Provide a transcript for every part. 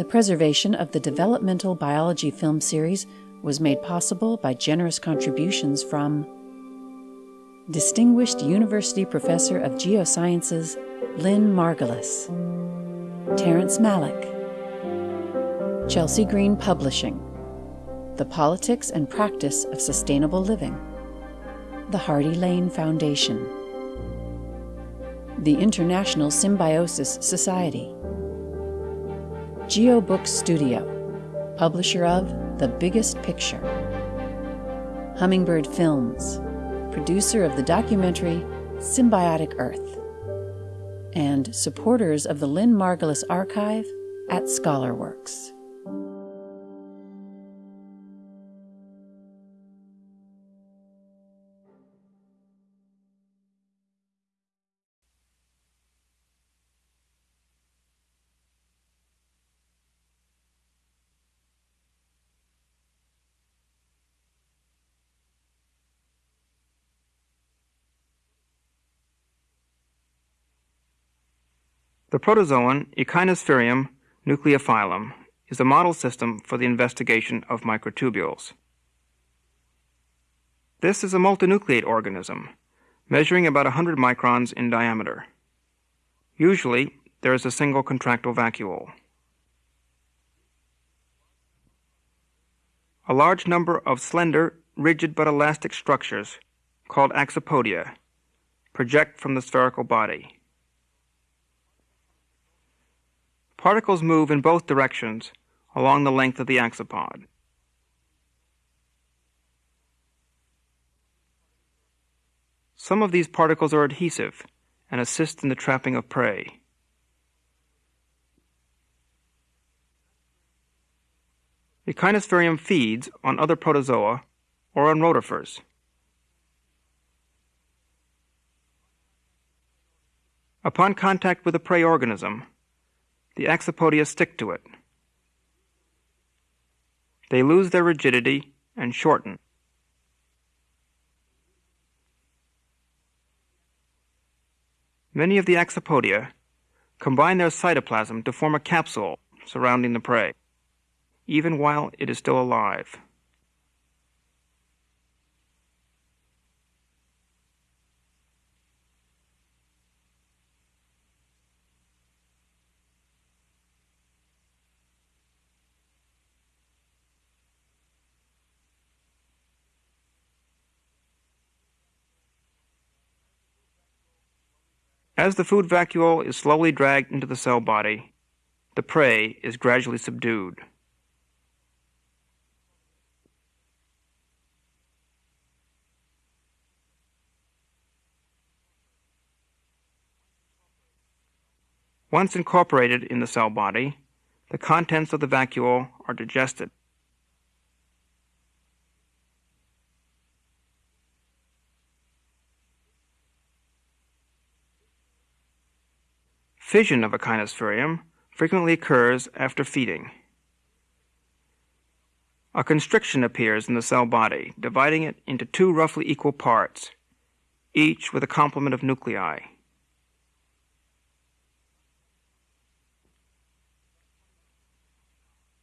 The preservation of the developmental biology film series was made possible by generous contributions from Distinguished University Professor of Geosciences Lynn Margulis, Terrence Malick, Chelsea Green Publishing, The Politics and Practice of Sustainable Living, the Hardy Lane Foundation, the International Symbiosis Society, GeoBook Studio, publisher of The Biggest Picture, Hummingbird Films, producer of the documentary Symbiotic Earth, and supporters of the Lynn Margulis Archive at ScholarWorks. The protozoan Echinosphaerium nucleofilum is a model system for the investigation of microtubules. This is a multinucleate organism, measuring about 100 microns in diameter. Usually, there is a single contractile vacuole. A large number of slender, rigid but elastic structures, called axopodia, project from the spherical body. Particles move in both directions along the length of the axopod. Some of these particles are adhesive and assist in the trapping of prey. Echinosphaerium feeds on other protozoa or on rotifers. Upon contact with a prey organism, the axopodia stick to it. They lose their rigidity and shorten. Many of the axopodia combine their cytoplasm to form a capsule surrounding the prey, even while it is still alive. As the food vacuole is slowly dragged into the cell body, the prey is gradually subdued. Once incorporated in the cell body, the contents of the vacuole are digested. Fission of Echinosphaerium frequently occurs after feeding. A constriction appears in the cell body, dividing it into two roughly equal parts, each with a complement of nuclei.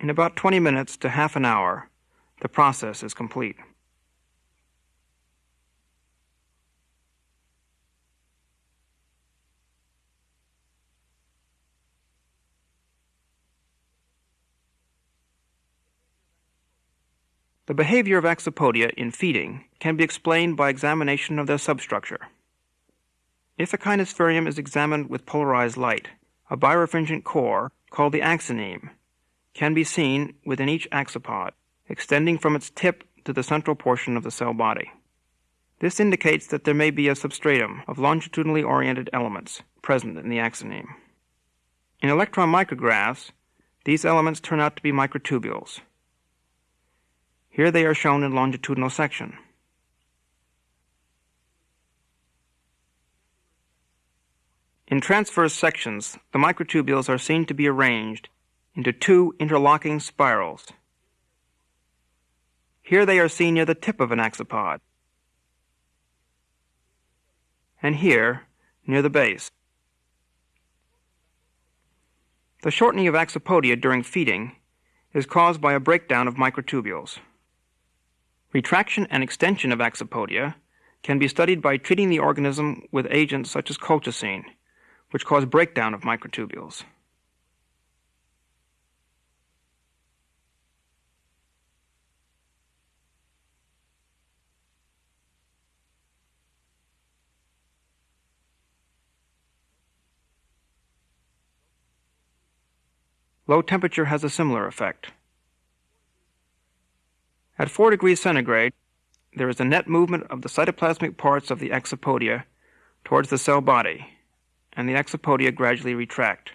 In about 20 minutes to half an hour, the process is complete. The behavior of Axopodia in feeding can be explained by examination of their substructure. If a Echinosphaerium is examined with polarized light, a birefringent core, called the axoneme, can be seen within each axopod, extending from its tip to the central portion of the cell body. This indicates that there may be a substratum of longitudinally oriented elements present in the axoneme. In electron micrographs, these elements turn out to be microtubules. Here they are shown in longitudinal section. In transverse sections, the microtubules are seen to be arranged into two interlocking spirals. Here they are seen near the tip of an axopod, and here near the base. The shortening of axopodia during feeding is caused by a breakdown of microtubules. Retraction and extension of axopodia can be studied by treating the organism with agents such as colchicine, which cause breakdown of microtubules. Low temperature has a similar effect. At 4 degrees centigrade, there is a net movement of the cytoplasmic parts of the axopodia towards the cell body, and the axopodia gradually retract.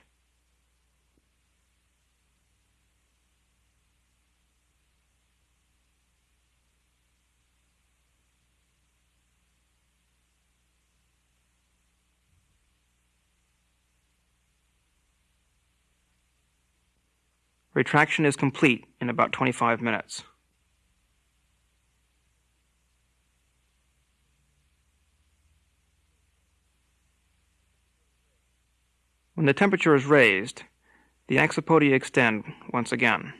Retraction is complete in about 25 minutes. When the temperature is raised, the axopodia extend once again.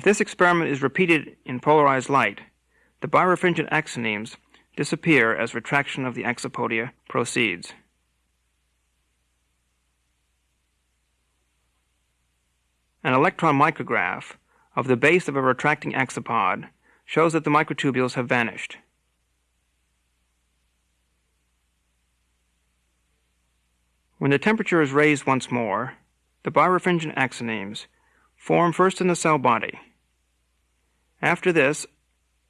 If this experiment is repeated in polarized light, the birefringent axonemes disappear as retraction of the axopodia proceeds. An electron micrograph of the base of a retracting axopod shows that the microtubules have vanished. When the temperature is raised once more, the birefringent axonemes form first in the cell body. After this,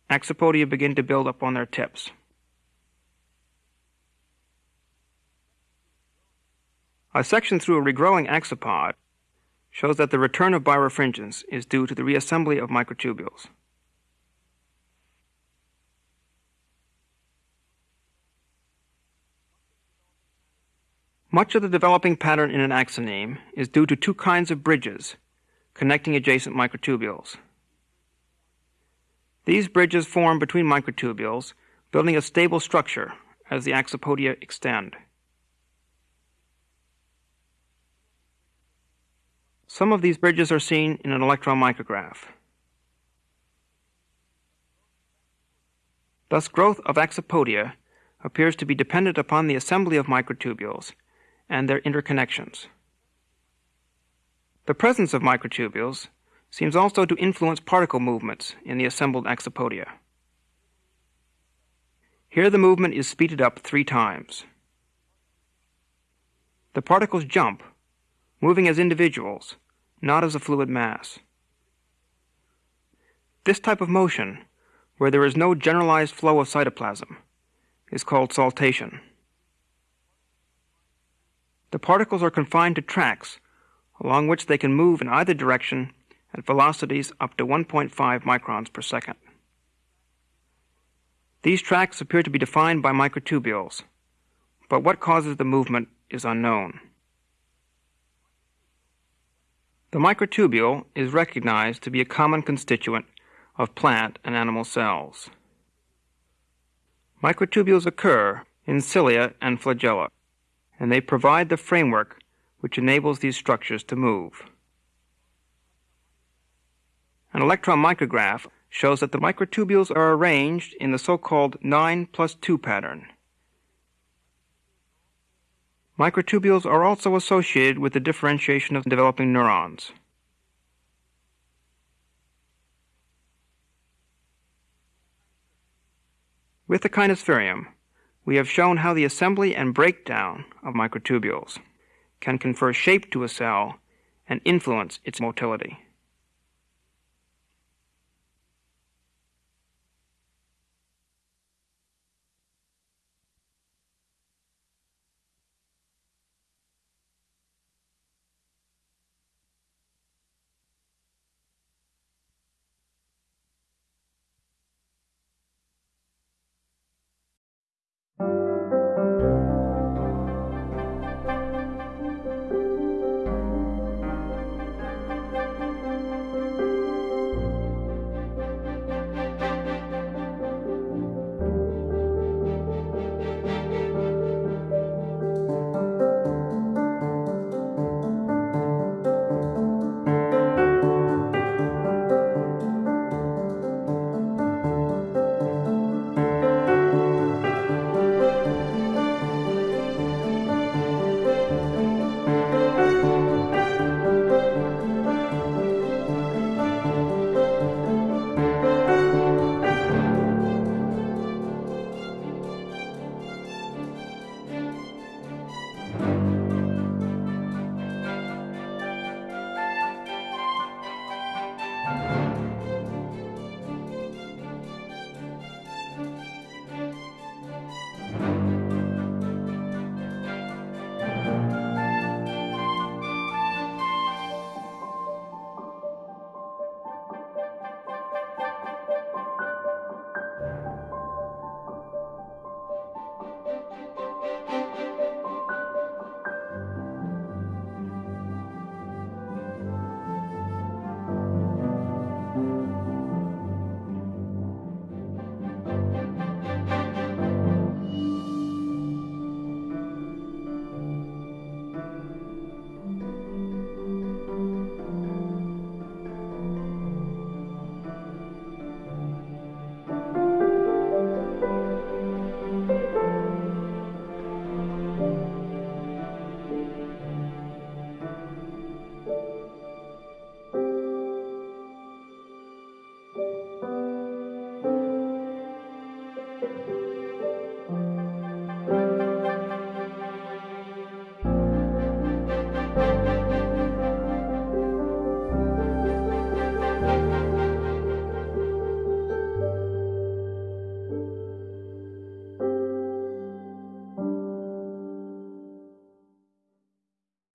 axopodia begin to build up on their tips. A section through a regrowing axopod shows that the return of birefringence is due to the reassembly of microtubules. Much of the developing pattern in an axoneme is due to two kinds of bridges connecting adjacent microtubules. These bridges form between microtubules, building a stable structure as the axopodia extend. Some of these bridges are seen in an electron micrograph. Thus, growth of axopodia appears to be dependent upon the assembly of microtubules and their interconnections. The presence of microtubules seems also to influence particle movements in the assembled axopodia. Here the movement is speeded up three times. The particles jump, moving as individuals, not as a fluid mass. This type of motion, where there is no generalized flow of cytoplasm, is called saltation. The particles are confined to tracks along which they can move in either direction at velocities up to 1.5 microns per second. These tracks appear to be defined by microtubules, but what causes the movement is unknown. The microtubule is recognized to be a common constituent of plant and animal cells. Microtubules occur in cilia and flagella, and they provide the framework which enables these structures to move. An electron micrograph shows that the microtubules are arranged in the so-called 9 plus 2 pattern. Microtubules are also associated with the differentiation of developing neurons. With the Echinosphaerium, we have shown how the assembly and breakdown of microtubules can confer shape to a cell and influence its motility.